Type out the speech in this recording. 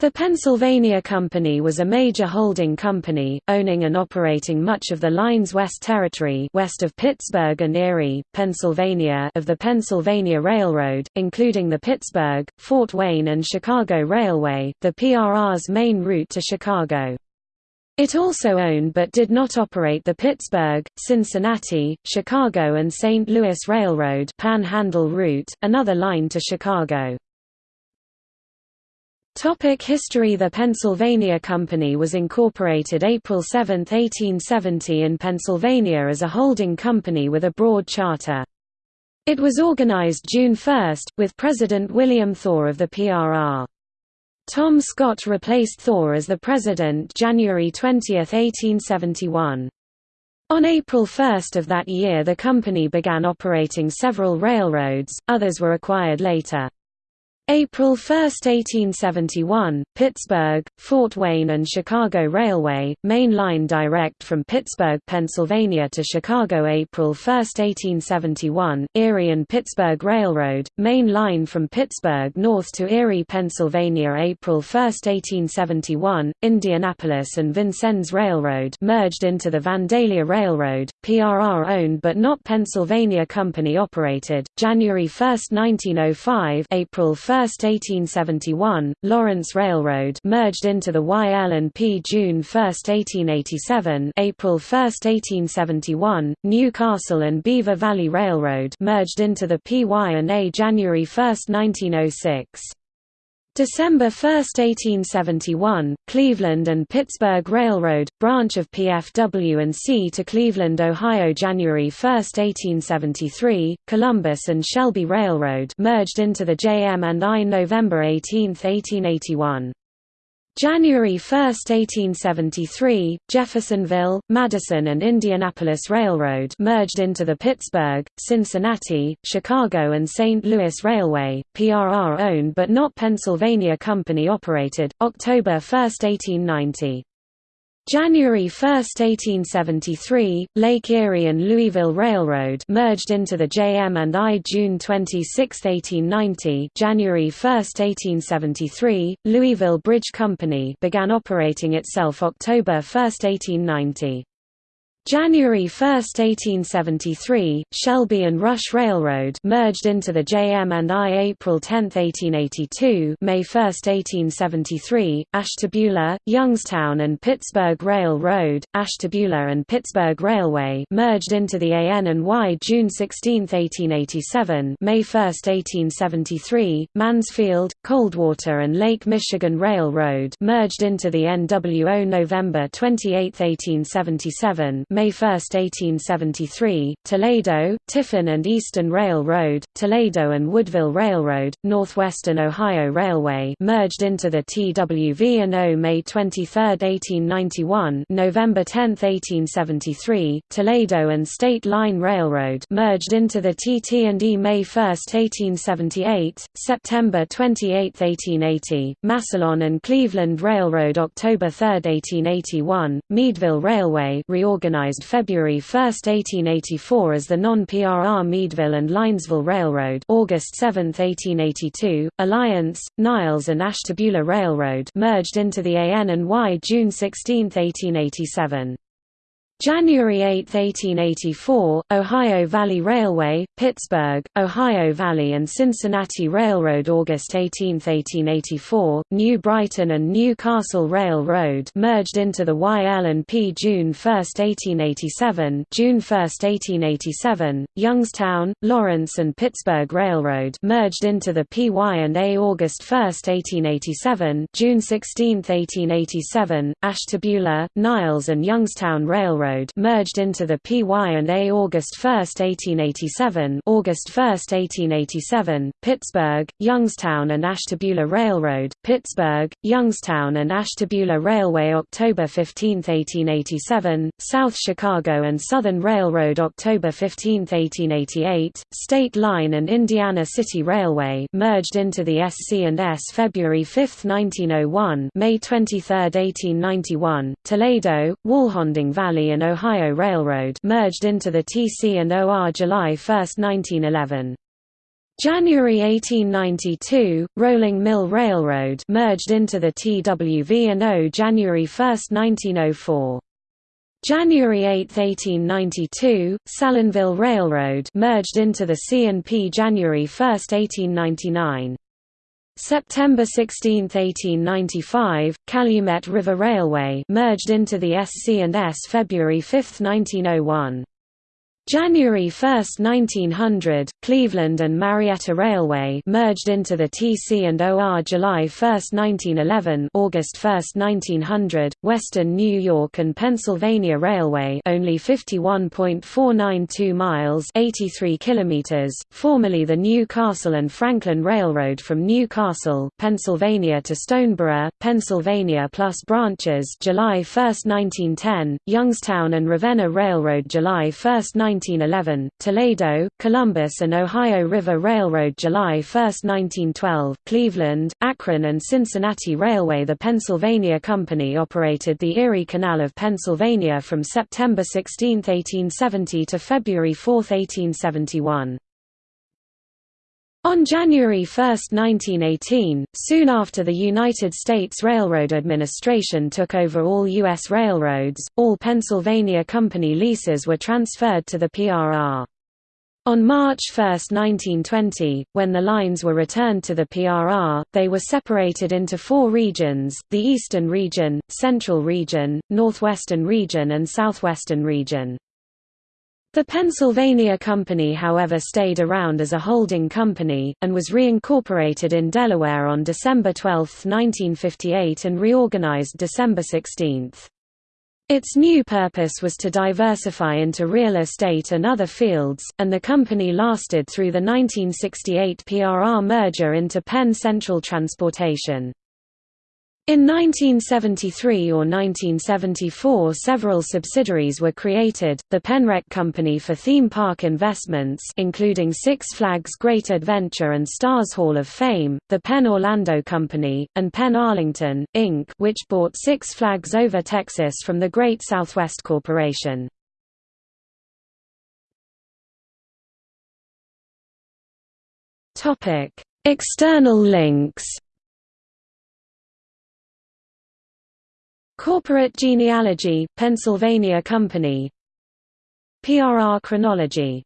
The Pennsylvania Company was a major holding company, owning and operating much of the line's West Territory west of Pittsburgh and Erie, Pennsylvania of the Pennsylvania Railroad, including the Pittsburgh, Fort Wayne and Chicago Railway, the PRR's main route to Chicago. It also owned but did not operate the Pittsburgh, Cincinnati, Chicago and St. Louis Railroad Panhandle route, another line to Chicago. Topic history The Pennsylvania Company was incorporated April 7, 1870 in Pennsylvania as a holding company with a broad charter. It was organized June 1, with President William Thor of the PRR. Tom Scott replaced Thor as the president January 20, 1871. On April 1 of that year the company began operating several railroads, others were acquired later. April 1, 1871, Pittsburgh, Fort Wayne and Chicago Railway, main line direct from Pittsburgh, Pennsylvania to Chicago April 1, 1871, Erie and Pittsburgh Railroad, main line from Pittsburgh north to Erie, Pennsylvania April 1, 1871, Indianapolis and Vincennes Railroad merged into the Vandalia Railroad, PRR owned but not Pennsylvania Company operated, January 1, 1905 April 1, 1871, Lawrence Railroad merged into the YL&P June 1, 1887 April 1, 1871, Newcastle and Beaver Valley Railroad merged into the PY&A January 1, 1906. December 1, 1871, Cleveland and Pittsburgh Railroad, branch of PFW&C to Cleveland, Ohio January 1, 1873, Columbus and Shelby Railroad merged into the JM&I November 18, 1881. January 1, 1873, Jeffersonville, Madison and Indianapolis Railroad merged into the Pittsburgh, Cincinnati, Chicago and St. Louis Railway, PRR owned but not Pennsylvania Company operated, October 1, 1890. January 1, 1873, Lake Erie and Louisville Railroad merged into the JM&I June 26, 1890 January 1, 1873, Louisville Bridge Company began operating itself October 1, 1890. January 1, 1873, Shelby and Rush Railroad merged into the JM&I April 10, 1882 May 1, 1873, Ashtabula, Youngstown and Pittsburgh Railroad, Ashtabula and Pittsburgh Railway merged into the AN&Y June 16, 1887 May 1, 1873, Mansfield, Coldwater and Lake Michigan Railroad merged into the NWO November 28, 1877 May 1, 1873, Toledo, Tiffin and Eastern Railroad, Toledo and Woodville Railroad, Northwestern Ohio Railway merged into the TWV&O May 23, 1891 November 10, 1873, Toledo and State Line Railroad merged into the TT&E May 1, 1878, September 28, 1880, Massillon and Cleveland Railroad October 3, 1881, Meadville Railway reorganized reorganized February 1, 1884 as the non-PRR Meadville and Linesville Railroad August 7, 1882, Alliance, Niles and Ashtabula Railroad merged into the AN&Y June 16, 1887. January 8, 1884, Ohio Valley Railway, Pittsburgh, Ohio Valley and Cincinnati Railroad August 18, 1884, New Brighton and Newcastle Railroad merged into the YL&P June 1, 1887 June 1, 1887, Youngstown, Lawrence and Pittsburgh Railroad merged into the PY&A August 1, 1887 June 16, 1887, Ashtabula, Niles and Youngstown Railroad Railroad merged into the PY&A August 1, 1887 August 1, 1887, Pittsburgh, Youngstown and Ashtabula Railroad, Pittsburgh, Youngstown and Ashtabula Railway October 15, 1887, South Chicago and Southern Railroad October 15, 1888, State Line and Indiana City Railway merged into the SC&S February 5, 1901 May 23, 1891, Toledo, Walhonding Valley and and Ohio Railroad merged into the TC and OR July 1, 1911. January 1892, Rolling Mill Railroad merged into the TWV&O January 1, 1904. January 8, 1892, Salineville Railroad merged into the C&P January 1, 1899. September 16, 1895, Calumet River Railway merged into the SC&S February 5, 1901. January 1, 1900, Cleveland and Marietta Railway merged into the TC and OR July 1, 1911 August 1, 1900, Western New York and Pennsylvania Railway only 51.492 miles 83 kilometers, formerly the Newcastle and Franklin Railroad from Newcastle, Pennsylvania to Stoneboro, Pennsylvania plus branches July 1, 1910, Youngstown and Ravenna Railroad July 1, 1911, Toledo, Columbus and Ohio River Railroad July 1, 1912, Cleveland, Akron and Cincinnati Railway The Pennsylvania Company operated the Erie Canal of Pennsylvania from September 16, 1870 to February 4, 1871. On January 1, 1918, soon after the United States Railroad Administration took over all U.S. railroads, all Pennsylvania Company leases were transferred to the PRR. On March 1, 1920, when the lines were returned to the PRR, they were separated into four regions, the Eastern Region, Central Region, Northwestern Region and Southwestern Region. The Pennsylvania Company however stayed around as a holding company, and was reincorporated in Delaware on December 12, 1958 and reorganized December 16. Its new purpose was to diversify into real estate and other fields, and the company lasted through the 1968 PRR merger into Penn Central Transportation. In 1973 or 1974 several subsidiaries were created, the Penrec Company for theme park investments including Six Flags Great Adventure and Stars Hall of Fame, the Penn Orlando Company, and Penn Arlington, Inc. which bought Six Flags Over Texas from the Great Southwest Corporation. External links Corporate genealogy, Pennsylvania Company. PRR chronology